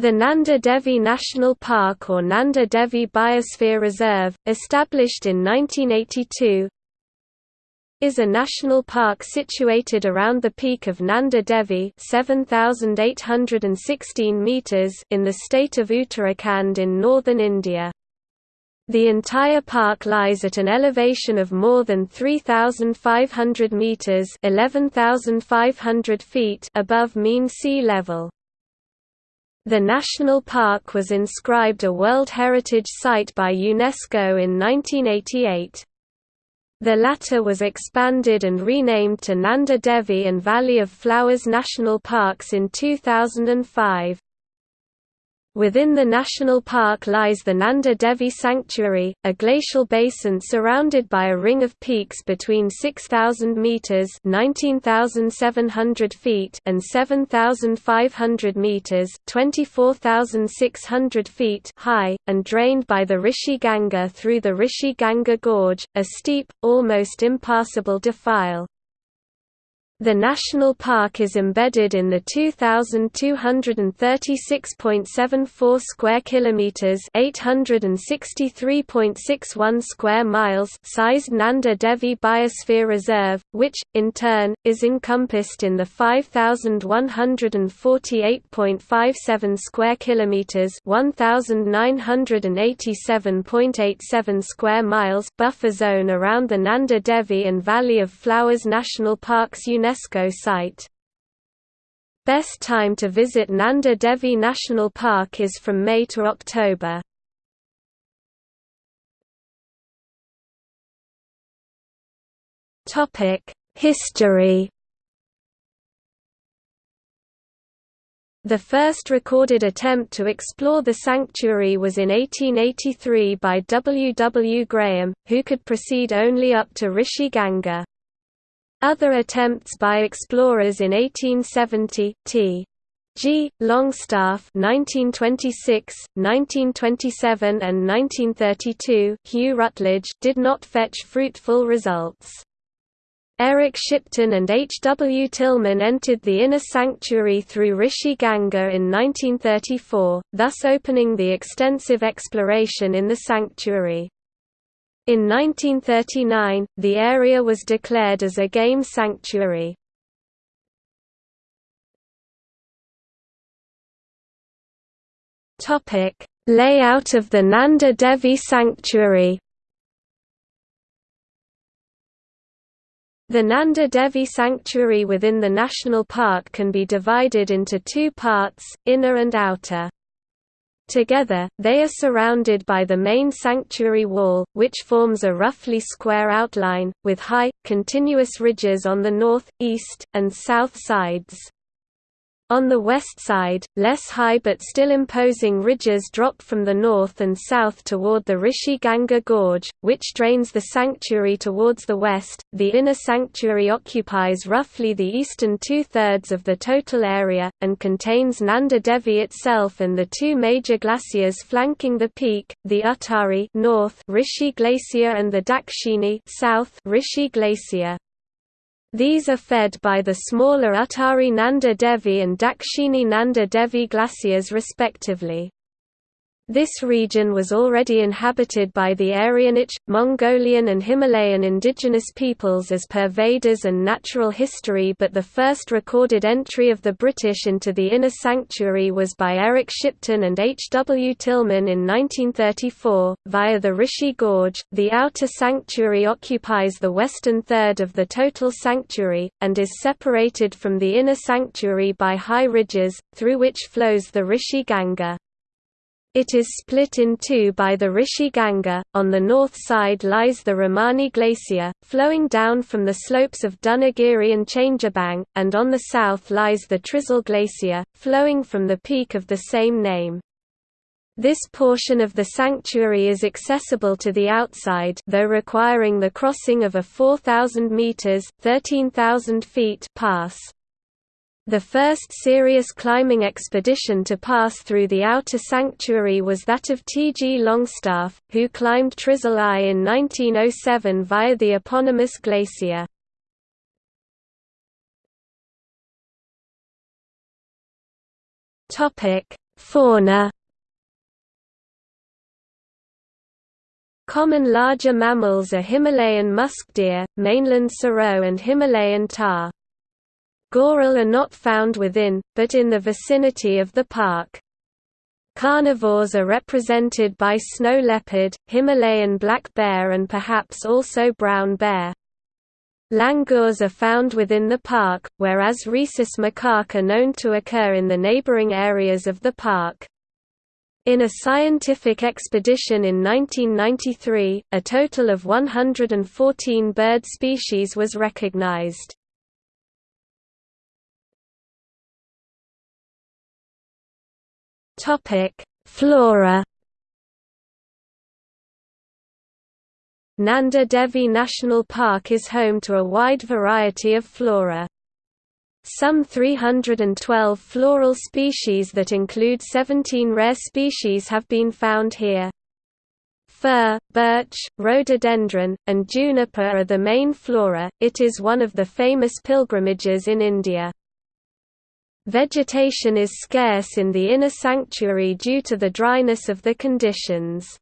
The Nanda Devi National Park or Nanda Devi Biosphere Reserve, established in 1982, is a national park situated around the peak of Nanda Devi 7,816 meters in the state of Uttarakhand in northern India. The entire park lies at an elevation of more than 3,500 meters (11,500 feet) above mean sea level. The national park was inscribed a World Heritage Site by UNESCO in 1988. The latter was expanded and renamed to Nanda Devi and Valley of Flowers National Parks in 2005. Within the national park lies the Nanda Devi Sanctuary, a glacial basin surrounded by a ring of peaks between 6,000 metres (19,700 feet) and 7,500 metres (24,600 feet) high, and drained by the Rishi Ganga through the Rishi Ganga Gorge, a steep, almost impassable defile. The national park is embedded in the 2236.74 square kilometers, 863.61 square miles sized Nanda Devi Biosphere Reserve, which in turn is encompassed in the 5148.57 square kilometers, 1987.87 square miles buffer zone around the Nanda Devi and Valley of Flowers National Parks UNESCO UNESCO site. Best time to visit Nanda Devi National Park is from May to October. History The first recorded attempt to explore the sanctuary was in 1883 by W. W. Graham, who could proceed only up to Rishi Ganga. Other attempts by explorers in 1870, T. G. Longstaff 1926, 1927 and 1932 Hugh Ruttledge did not fetch fruitful results. Eric Shipton and H. W. Tilman entered the inner sanctuary through Rishi Ganga in 1934, thus opening the extensive exploration in the sanctuary. In 1939, the area was declared as a game sanctuary. Layout of the Nanda Devi Sanctuary. The Nanda Devi Sanctuary within the national park can be divided into two parts, inner and outer. Together, they are surrounded by the main sanctuary wall, which forms a roughly square outline, with high, continuous ridges on the north, east, and south sides. On the west side, less high but still imposing ridges drop from the north and south toward the Rishi Ganga Gorge, which drains the sanctuary towards the west. The inner sanctuary occupies roughly the eastern two thirds of the total area, and contains Nanda Devi itself and the two major glaciers flanking the peak, the Uttari north Rishi Glacier and the Dakshini south Rishi Glacier. These are fed by the smaller Uttari Nanda Devi and Dakshini Nanda Devi glaciers respectively. This region was already inhabited by the Aryanic, Mongolian and Himalayan indigenous peoples as per Vedas and natural history but the first recorded entry of the British into the inner sanctuary was by Eric Shipton and H. W. Tilman in 1934, via the Rishi Gorge. The outer sanctuary occupies the western third of the total sanctuary, and is separated from the inner sanctuary by high ridges, through which flows the Rishi Ganga. It is split in two by the Rishi Ganga. On the north side lies the Ramani Glacier, flowing down from the slopes of Dunagiri and Changabang, and on the south lies the Trisul Glacier, flowing from the peak of the same name. This portion of the sanctuary is accessible to the outside though requiring the crossing of a 4,000 metres 13,000 feet pass. The first serious climbing expedition to pass through the outer sanctuary was that of T. G. Longstaff, who climbed Trisul I in 1907 via the eponymous glacier. Fauna Common larger mammals are Himalayan musk deer, mainland serow and Himalayan tahr. Goral are not found within, but in the vicinity of the park. Carnivores are represented by snow leopard, Himalayan black bear and perhaps also brown bear. Langurs are found within the park, whereas rhesus macaque are known to occur in the neighboring areas of the park. In a scientific expedition in 1993, a total of 114 bird species was recognized. Flora Nanda Devi National Park is home to a wide variety of flora. Some 312 floral species that include 17 rare species have been found here. Fir, birch, rhododendron, and juniper are the main flora. It is one of the famous pilgrimages in India. Vegetation is scarce in the inner sanctuary due to the dryness of the conditions.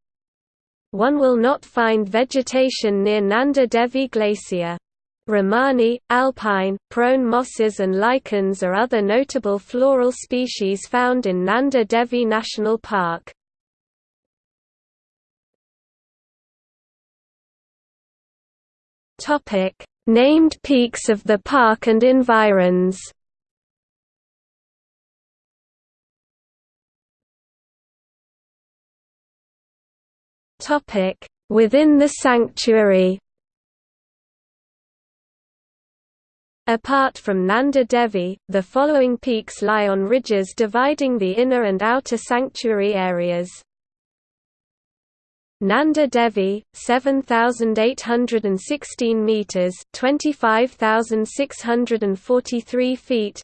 One will not find vegetation near Nanda Devi Glacier. Rehmani, alpine, prone mosses and lichens are other notable floral species found in Nanda Devi National Park. Named peaks of the park and environs Within the sanctuary Apart from Nanda Devi, the following peaks lie on ridges dividing the inner and outer sanctuary areas. Nanda Devi, 7,816 metres 25,643 feet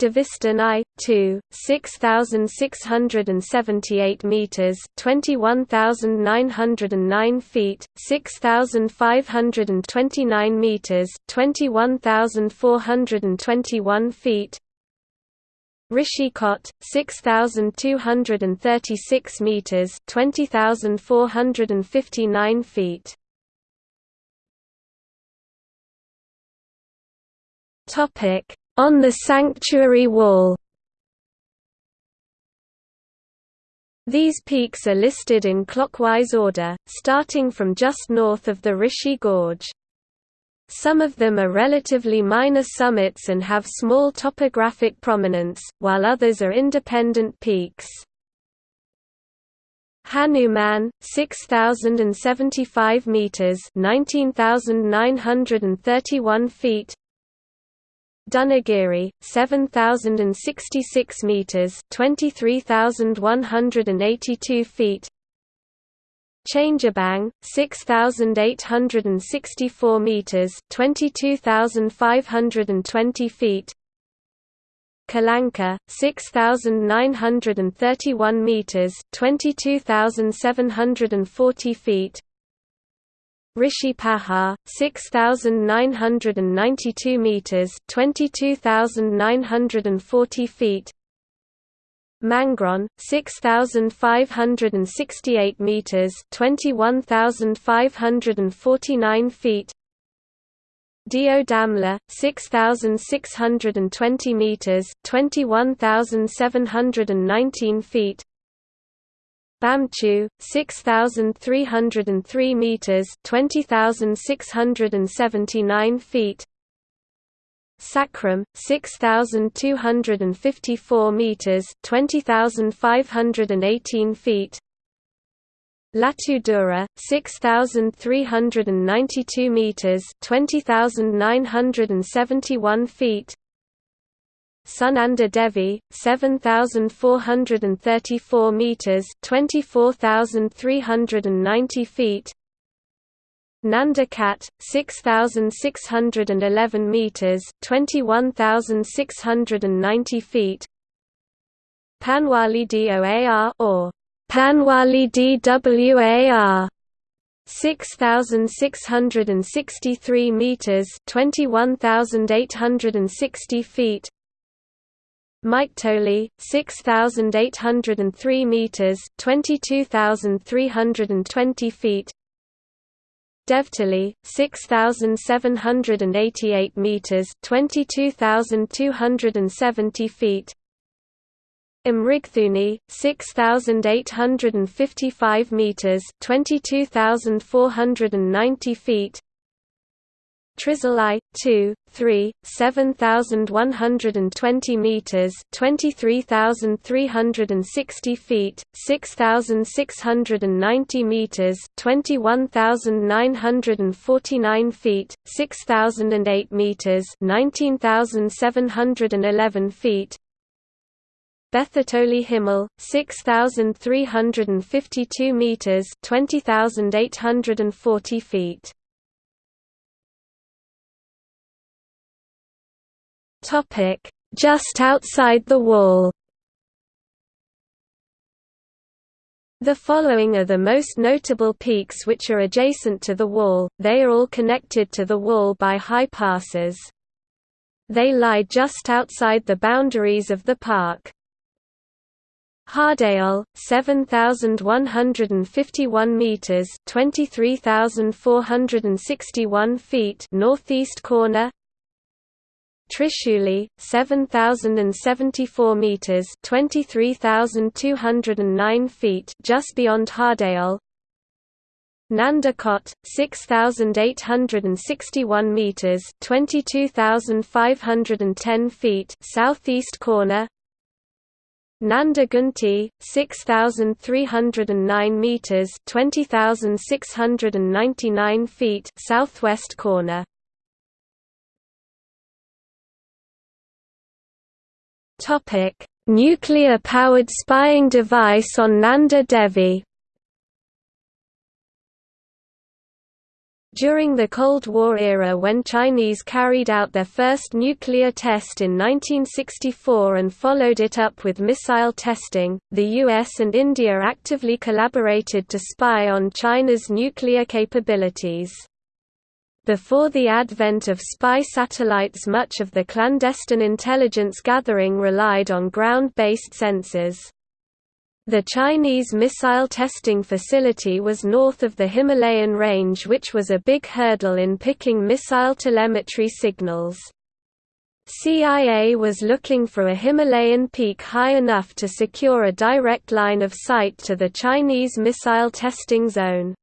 Devistan 2, 6,678 metres 21,909 feet, 6,529 metres 21,421 feet. Rishikot, 6,236 metres 20,459 feet. Topic on the sanctuary wall These peaks are listed in clockwise order, starting from just north of the Rishi Gorge. Some of them are relatively minor summits and have small topographic prominence, while others are independent peaks. Hanuman, 6075 meters, 19931 feet, Dunagiri, 7066 meters, 23182 feet. Changabang, 6864 meters, 22520 feet. Kalanka, 6931 meters, 22740 feet. Rishi Pahar, 6,992 metres 22,940 feet. Mangraon, 6,568 metres 21,549 feet. Deodamla, 6,620 metres 21,719 feet Bamchu, 6,303 meters, 20,679 feet. Sakram, 6,254 meters, 20,518 feet. Latu Dhura, 6,392 meters, 20,971 feet. Sunanda Devi, 7,434 metres 24,390 feet. Nanda Khat, 6,611 metres 21,690 feet. Panwali DOAR or Panwali DWAR 6,663 metres 21,860 feet Maiktoli, 6,803 meters (22,320 feet). Devtoli, 6,788 meters (22,270 feet). Imrigthuni, 6,855 meters (22,490 feet). Trizili, 2, 3, 7,120 meters, 23,360 feet, 6,690 meters, 21,949 feet, 6,008 meters, 19,711 feet. Bethartoli Himal, 6,352 meters, 20,840 feet. Topic: Just outside the wall. The following are the most notable peaks which are adjacent to the wall, they are all connected to the wall by high passes. They lie just outside the boundaries of the park. Hardeol, 7151 meters, 23461 feet, northeast corner. Tirsuli, 7,074 meters (23,209 feet) just beyond Hardeol. Nandakot, 6,861 meters (22,510 feet) southeast corner. Nanda Ghunti, 6,309 meters (20,699 feet) southwest corner. Topic: Nuclear-powered spying device on Nanda Devi. During the Cold War era when Chinese carried out their first nuclear test in 1964 and followed it up with missile testing, the US and India actively collaborated to spy on China's nuclear capabilities. Before the advent of spy satellites much of the clandestine intelligence gathering relied on ground-based sensors. The Chinese missile testing facility was north of the Himalayan range which was a big hurdle in picking missile telemetry signals. CIA was looking for a Himalayan peak high enough to secure a direct line of sight to the Chinese missile testing zone.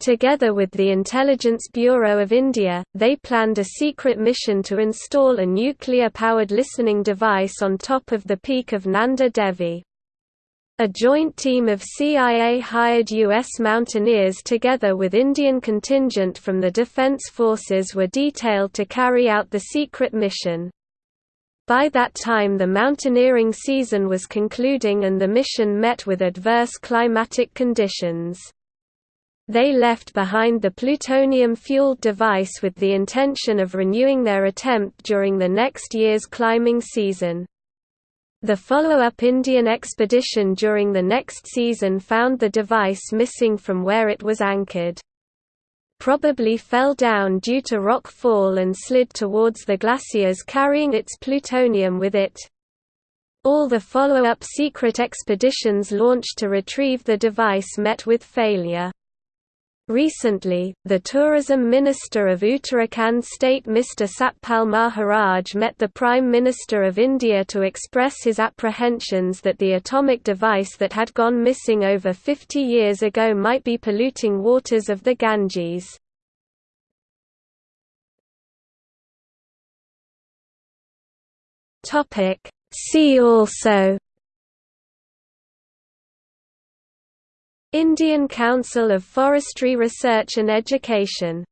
Together with the Intelligence Bureau of India, they planned a secret mission to install a nuclear-powered listening device on top of the peak of Nanda Devi. A joint team of CIA-hired U.S. mountaineers together with Indian contingent from the Defense Forces were detailed to carry out the secret mission. By that time the mountaineering season was concluding and the mission met with adverse climatic conditions. They left behind the plutonium-fueled device with the intention of renewing their attempt during the next year's climbing season. The follow-up Indian expedition during the next season found the device missing from where it was anchored. Probably fell down due to rock fall and slid towards the glaciers carrying its plutonium with it. All the follow-up secret expeditions launched to retrieve the device met with failure. Recently, the Tourism Minister of Uttarakhand State Mr Satpal Maharaj met the Prime Minister of India to express his apprehensions that the atomic device that had gone missing over 50 years ago might be polluting waters of the Ganges. See also Indian Council of Forestry Research and Education